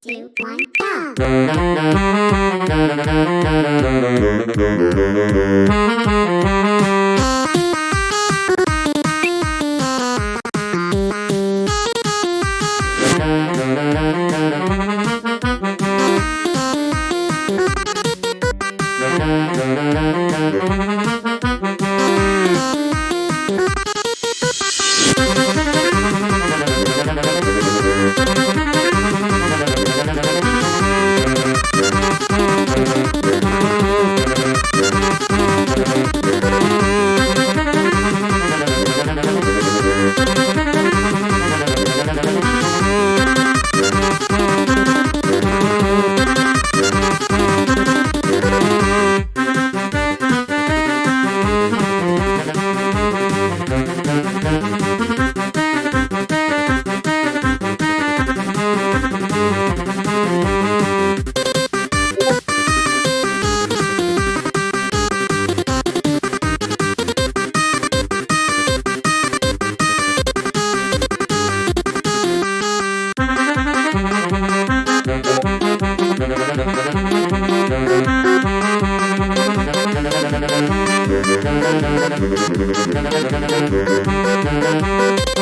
two, one, go! Thank you.